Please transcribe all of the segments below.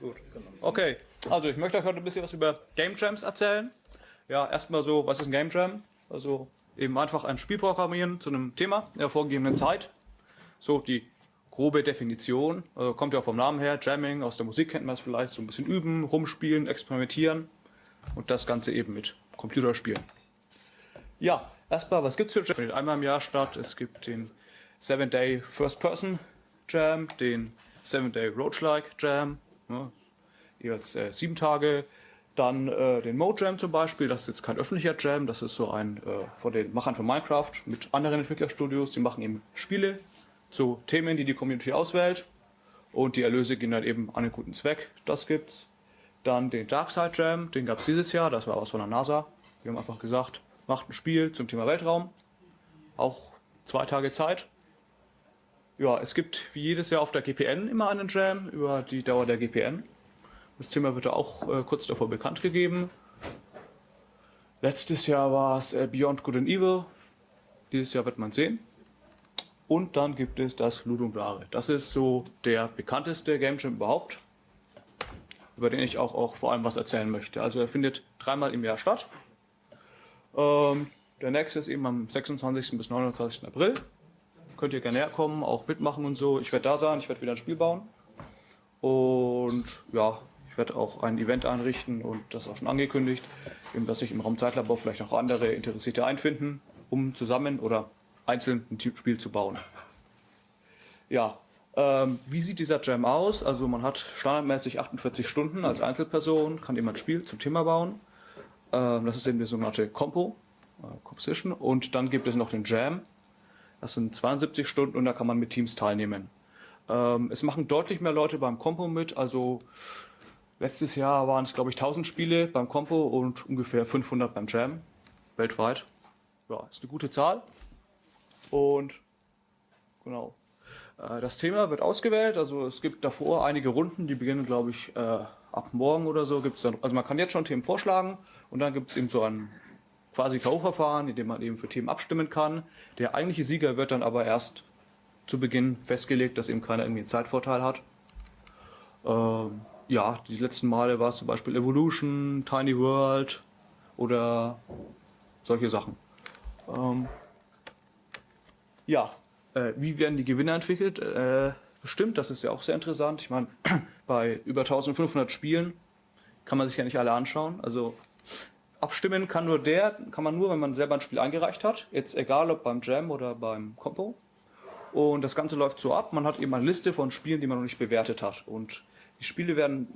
Gut. Okay, also ich möchte euch heute ein bisschen was über Game Jams erzählen. Ja, erstmal so, was ist ein Game Jam? Also eben einfach ein Spiel programmieren zu einem Thema in der vorgegebenen Zeit. So die grobe Definition, also kommt ja vom Namen her, Jamming, aus der Musik kennt man es vielleicht, so ein bisschen üben, rumspielen, experimentieren und das Ganze eben mit Computerspielen. Ja, erstmal, was gibt's für Jam? Findet einmal im Jahr statt. Es gibt den 7-Day First Person Jam, den 7-Day Roach-like Jam, ne, jeweils äh, sieben Tage. Dann äh, den Mode Jam zum Beispiel, das ist jetzt kein öffentlicher Jam, das ist so ein äh, von den Machern von Minecraft mit anderen Entwicklerstudios, die machen eben Spiele zu Themen, die die Community auswählt und die Erlöse gehen dann eben an einen guten Zweck, das gibt's. Dann den Darkside Jam, den gab's dieses Jahr, das war was von der NASA. Wir haben einfach gesagt, macht ein Spiel zum Thema Weltraum, auch zwei Tage Zeit. Ja, es gibt wie jedes Jahr auf der GPN immer einen Jam über die Dauer der GPN. Das Thema wird auch äh, kurz davor bekannt gegeben. Letztes Jahr war es äh, Beyond Good and Evil. Dieses Jahr wird man sehen. Und dann gibt es das Ludum Dare. Das ist so der bekannteste Game Jam überhaupt, über den ich auch, auch vor allem was erzählen möchte. Also er findet dreimal im Jahr statt. Ähm, der nächste ist eben am 26. bis 29. April. Könnt ihr gerne herkommen, auch mitmachen und so. Ich werde da sein, ich werde wieder ein Spiel bauen. Und ja, ich werde auch ein Event einrichten und das ist auch schon angekündigt, eben, dass sich im Raum Zeitlabor vielleicht auch andere Interessierte einfinden, um zusammen oder einzeln ein Spiel zu bauen. Ja, ähm, wie sieht dieser Jam aus? Also man hat standardmäßig 48 Stunden als Einzelperson, kann jemand ein Spiel zum Thema bauen. Ähm, das ist eben die sogenannte Compo, äh, Composition. Und dann gibt es noch den Jam. Das sind 72 Stunden und da kann man mit Teams teilnehmen. Ähm, es machen deutlich mehr Leute beim Compo mit, also Letztes Jahr waren es, glaube ich, 1000 Spiele beim Compo und ungefähr 500 beim Jam weltweit. Ja, ist eine gute Zahl. Und genau. Äh, das Thema wird ausgewählt, also es gibt davor einige Runden, die beginnen, glaube ich, äh, ab morgen oder so. Gibt's dann, also man kann jetzt schon Themen vorschlagen und dann gibt es eben so ein quasi K.O.-Verfahren, in dem man eben für Themen abstimmen kann. Der eigentliche Sieger wird dann aber erst zu Beginn festgelegt, dass eben keiner irgendwie einen Zeitvorteil hat. Ähm, ja, die letzten Male war es zum Beispiel Evolution, Tiny World oder solche Sachen. Ähm, ja, äh, wie werden die Gewinner entwickelt? Äh, bestimmt, das ist ja auch sehr interessant. Ich meine, bei über 1500 Spielen kann man sich ja nicht alle anschauen. Also abstimmen kann nur der, kann man nur, wenn man selber ein Spiel eingereicht hat. Jetzt egal ob beim Jam oder beim Compo. Und das Ganze läuft so ab, man hat eben eine Liste von Spielen, die man noch nicht bewertet hat. Und die Spiele werden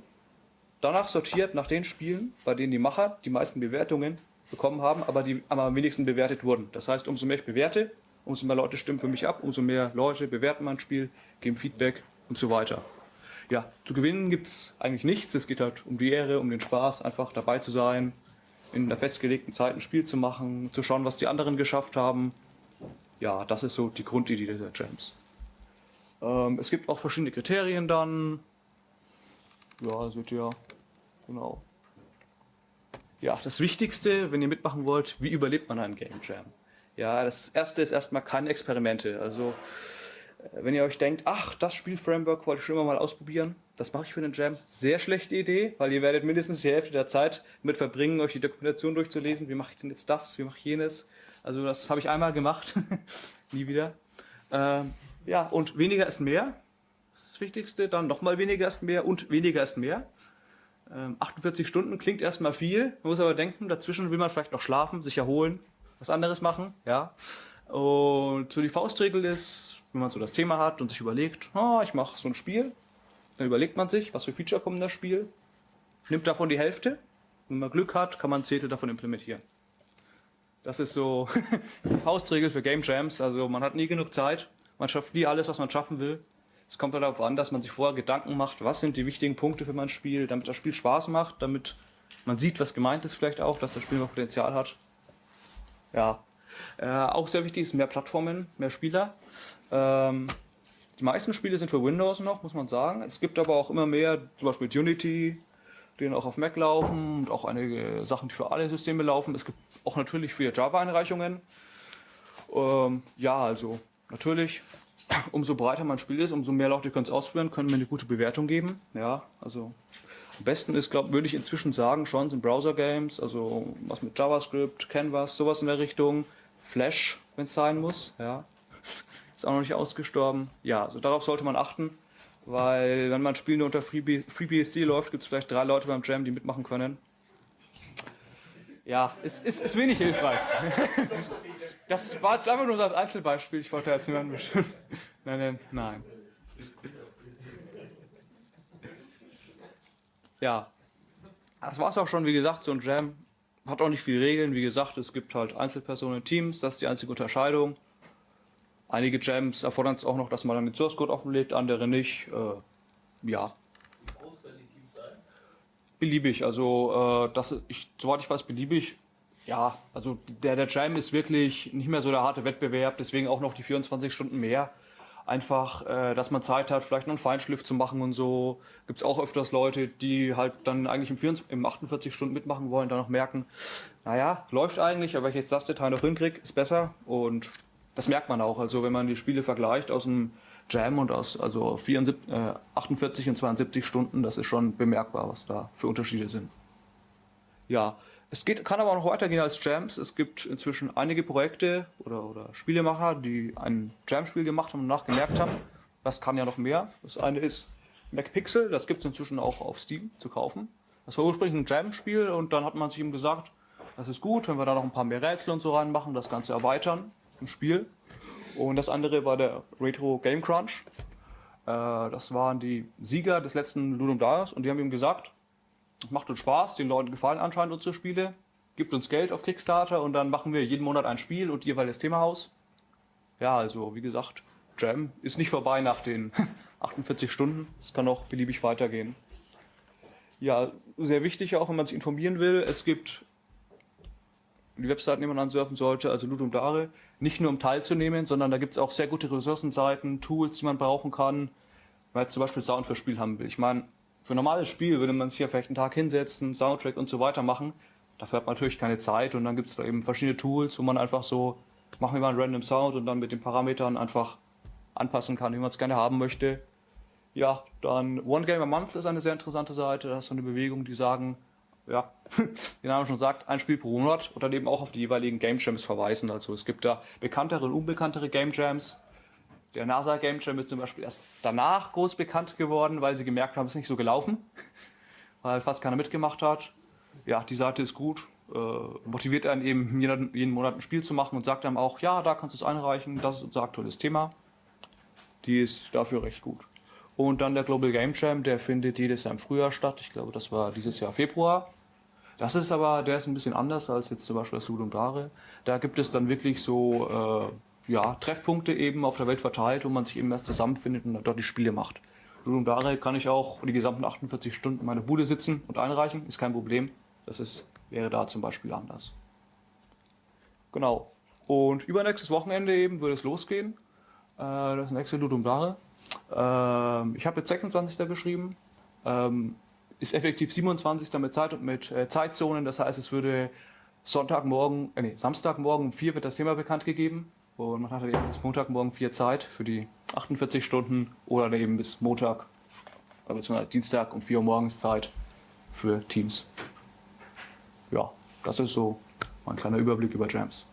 danach sortiert, nach den Spielen, bei denen die Macher die meisten Bewertungen bekommen haben, aber die am wenigsten bewertet wurden. Das heißt, umso mehr ich bewerte, umso mehr Leute stimmen für mich ab, umso mehr Leute bewerten mein Spiel, geben Feedback und so weiter. Ja, zu gewinnen gibt's eigentlich nichts. Es geht halt um die Ehre, um den Spaß, einfach dabei zu sein, in einer festgelegten Zeit ein Spiel zu machen, zu schauen, was die anderen geschafft haben. Ja, das ist so die Grundidee dieser Jams. Ähm, es gibt auch verschiedene Kriterien dann, ja, seht ihr, genau. Ja, das Wichtigste, wenn ihr mitmachen wollt, wie überlebt man einen Game Jam? Ja, das erste ist erstmal keine Experimente. Also, wenn ihr euch denkt, ach, das Spielframework wollte ich schon immer mal ausprobieren, das mache ich für einen Jam. Sehr schlechte Idee, weil ihr werdet mindestens die Hälfte der Zeit mit verbringen, euch die Dokumentation durchzulesen. Wie mache ich denn jetzt das? Wie mache ich jenes? Also das habe ich einmal gemacht, nie wieder. Ähm, ja, und weniger ist mehr das Wichtigste. Dann nochmal weniger ist mehr und weniger ist mehr. Ähm, 48 Stunden klingt erstmal viel. Man muss aber denken, dazwischen will man vielleicht noch schlafen, sich erholen, was anderes machen. Ja. Und so die Faustregel ist, wenn man so das Thema hat und sich überlegt, oh, ich mache so ein Spiel, dann überlegt man sich, was für Feature kommen in das Spiel, nimmt davon die Hälfte. Wenn man Glück hat, kann man ein Zehntel davon implementieren. Das ist so die Faustregel für Game Jams. Also man hat nie genug Zeit, man schafft nie alles, was man schaffen will. Es kommt halt darauf an, dass man sich vorher Gedanken macht, was sind die wichtigen Punkte für mein Spiel, damit das Spiel Spaß macht, damit man sieht, was gemeint ist vielleicht auch, dass das Spiel noch Potenzial hat. Ja, äh, auch sehr wichtig ist mehr Plattformen, mehr Spieler. Ähm, die meisten Spiele sind für Windows noch, muss man sagen. Es gibt aber auch immer mehr, zum Beispiel Unity, die auch auf Mac laufen und auch einige Sachen, die für alle Systeme laufen. Es gibt auch natürlich für Java-Einreichungen. Ähm, ja, also natürlich umso breiter man spielt ist, umso mehr Leute können es ausprobieren, können mir eine gute Bewertung geben. Ja, also am besten ist, glaube würde ich inzwischen sagen, schon sind Browser-Games, also was mit JavaScript, Canvas, sowas in der Richtung, Flash, wenn es sein muss. Ja, ist auch noch nicht ausgestorben. Ja, also darauf sollte man achten, weil wenn man Spiel nur unter FreeBSD läuft, gibt es vielleicht drei Leute beim Jam, die mitmachen können. Ja, ist, ist, ist wenig hilfreich. Das war jetzt einfach nur so als Einzelbeispiel. Ich wollte jetzt niemanden bestimmen. Nein, nein, nein. Ja, das war es auch schon. Wie gesagt, so ein Jam hat auch nicht viele Regeln. Wie gesagt, es gibt halt Einzelpersonen, Teams. Das ist die einzige Unterscheidung. Einige Jams erfordern es auch noch, dass man dann den Source Code offenlegt, andere nicht. Äh, ja. Beliebig, also äh, das, ich, soweit ich weiß, beliebig. Ja, also der, der Jam ist wirklich nicht mehr so der harte Wettbewerb, deswegen auch noch die 24 Stunden mehr. Einfach, äh, dass man Zeit hat, vielleicht noch einen Feinschliff zu machen und so. Gibt es auch öfters Leute, die halt dann eigentlich im, 24, im 48 Stunden mitmachen wollen, dann noch merken, naja, läuft eigentlich, aber wenn ich jetzt das Detail noch hinkriege, ist besser. Und das merkt man auch. Also wenn man die Spiele vergleicht aus dem Jam und aus also 74, äh, 48 und 72 Stunden, das ist schon bemerkbar, was da für Unterschiede sind. Ja, es geht, kann aber auch noch weitergehen als Jams. Es gibt inzwischen einige Projekte oder, oder Spielemacher, die ein Jam-Spiel gemacht haben und nachgemerkt haben, das kann ja noch mehr. Das eine ist MacPixel, das gibt es inzwischen auch auf Steam zu kaufen. Das war ursprünglich ein Jam-Spiel und dann hat man sich ihm gesagt, das ist gut, wenn wir da noch ein paar mehr Rätsel und so reinmachen, das Ganze erweitern im Spiel. Und das andere war der Retro Game Crunch. Äh, das waren die Sieger des letzten Ludum Darius und die haben ihm gesagt, macht uns Spaß, den Leuten gefallen anscheinend unsere Spiele, gibt uns Geld auf Kickstarter und dann machen wir jeden Monat ein Spiel und jeweils Thema aus. Ja, also wie gesagt, Jam ist nicht vorbei nach den 48 Stunden. Es kann auch beliebig weitergehen. Ja, sehr wichtig auch, wenn man sich informieren will, es gibt die Webseiten, die man ansurfen sollte, also Ludum Dare, nicht nur um teilzunehmen, sondern da gibt es auch sehr gute Ressourcenseiten, Tools, die man brauchen kann, weil zum Beispiel Sound für Spiel haben will. Ich meine, für ein normales Spiel würde man sich ja vielleicht einen Tag hinsetzen, Soundtrack und so weiter machen. Dafür hat man natürlich keine Zeit und dann gibt es da eben verschiedene Tools, wo man einfach so, machen wir mal einen random Sound und dann mit den Parametern einfach anpassen kann, wie man es gerne haben möchte. Ja, dann One Game a Month ist eine sehr interessante Seite. Das ist so eine Bewegung, die sagen, ja, wie der Name schon sagt, ein Spiel pro Monat und dann eben auch auf die jeweiligen Game Jams verweisen. Also es gibt da bekanntere und unbekanntere Game Jams. Der NASA Game Jam ist zum Beispiel erst danach groß bekannt geworden, weil sie gemerkt haben, es ist nicht so gelaufen, weil fast keiner mitgemacht hat. Ja, die Seite ist gut, äh, motiviert einen eben jeden, jeden Monat ein Spiel zu machen und sagt einem auch, ja, da kannst du es einreichen, das ist unser aktuelles Thema. Die ist dafür recht gut. Und dann der Global Game Jam, der findet jedes Jahr im Frühjahr statt. Ich glaube, das war dieses Jahr Februar. Das ist aber, der ist ein bisschen anders als jetzt zum Beispiel das Sud und Dare. Da gibt es dann wirklich so äh, ja, Treffpunkte eben auf der Welt verteilt, wo man sich eben erst zusammenfindet und dort die Spiele macht. Sud und Dare kann ich auch die gesamten 48 Stunden in meiner Bude sitzen und einreichen, ist kein Problem. Das ist, wäre da zum Beispiel anders. Genau. Und übernächstes Wochenende eben würde es losgehen. Äh, das nächste Ludum Dare. Ähm, ich habe jetzt 26. geschrieben. Ähm, ist effektiv 27. mit Zeit und mit äh, Zeitzonen. Das heißt, es würde Sonntagmorgen, äh, nee, Samstagmorgen um 4 wird das Thema bekannt gegeben. Und man hat dann eben bis Montagmorgen 4 Zeit für die 48 Stunden oder eben bis Montag, äh, beziehungsweise Dienstag um 4 Uhr morgens Zeit für Teams. Ja, das ist so mein kleiner Überblick über Jams.